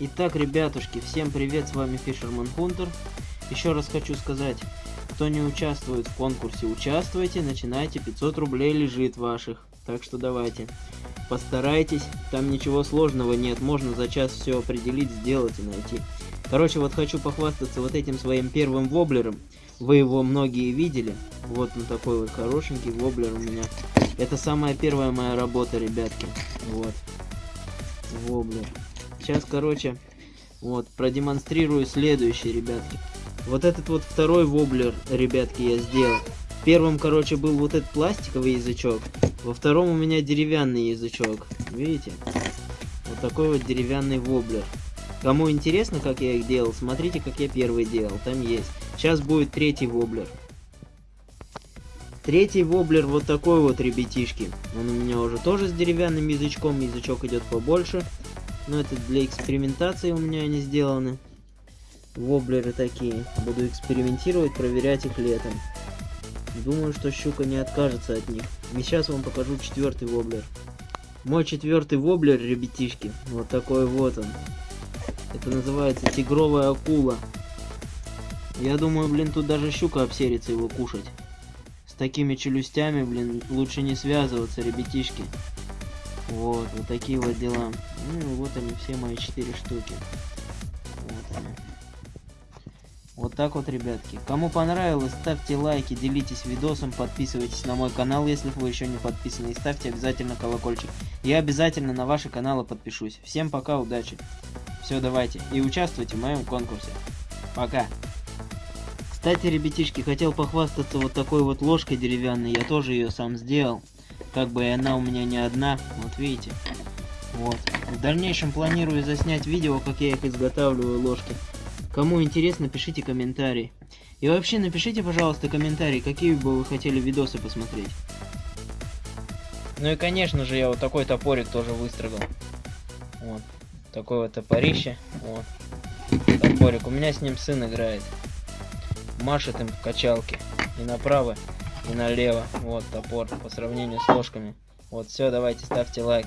Итак, ребятушки, всем привет, с вами Fisherman Hunter. Еще раз хочу сказать, кто не участвует в конкурсе, участвуйте, начинайте, 500 рублей лежит ваших. Так что давайте, постарайтесь, там ничего сложного нет, можно за час все определить, сделать и найти. Короче, вот хочу похвастаться вот этим своим первым воблером. Вы его многие видели. Вот он такой вот хорошенький воблер у меня. Это самая первая моя работа, ребятки. Вот. Воблер. Сейчас, короче, вот, продемонстрирую следующий, ребятки. Вот этот вот второй воблер, ребятки, я сделал. Первым, короче, был вот этот пластиковый язычок. Во втором у меня деревянный язычок. Видите? Вот такой вот деревянный воблер. Кому интересно, как я их делал, смотрите, как я первый делал. Там есть. Сейчас будет третий воблер. Третий воблер вот такой вот, ребятишки. Он у меня уже тоже с деревянным язычком. Язычок идет побольше. Но это для экспериментации у меня они сделаны. Воблеры такие. Буду экспериментировать, проверять их летом. Думаю, что щука не откажется от них. И сейчас вам покажу четвертый воблер. Мой четвертый воблер, ребятишки. Вот такой вот он. Это называется тигровая акула. Я думаю, блин, тут даже щука обсерится его кушать. С такими челюстями, блин, лучше не связываться, ребятишки. Вот, вот такие вот дела. Ну, вот они, все мои четыре штуки. Вот они. Вот так вот, ребятки. Кому понравилось, ставьте лайки, делитесь видосом, подписывайтесь на мой канал, если вы еще не подписаны, и ставьте обязательно колокольчик. Я обязательно на ваши каналы подпишусь. Всем пока, удачи. Все, давайте. И участвуйте в моем конкурсе. Пока. Кстати, ребятишки, хотел похвастаться вот такой вот ложкой деревянной. Я тоже ее сам сделал. Как бы она у меня не одна. Вот видите. Вот. В дальнейшем планирую заснять видео, как я их изготавливаю, ложки. Кому интересно, пишите комментарий. И вообще напишите, пожалуйста, комментарий, какие бы вы хотели видосы посмотреть. Ну и конечно же я вот такой топорик тоже выстрогал. Вот. Такое вот топорище. Вот. Топорик. У меня с ним сын играет. Машет им в качалке. И направо, и налево. Вот топор по сравнению с ложками. Вот все, давайте ставьте лайк.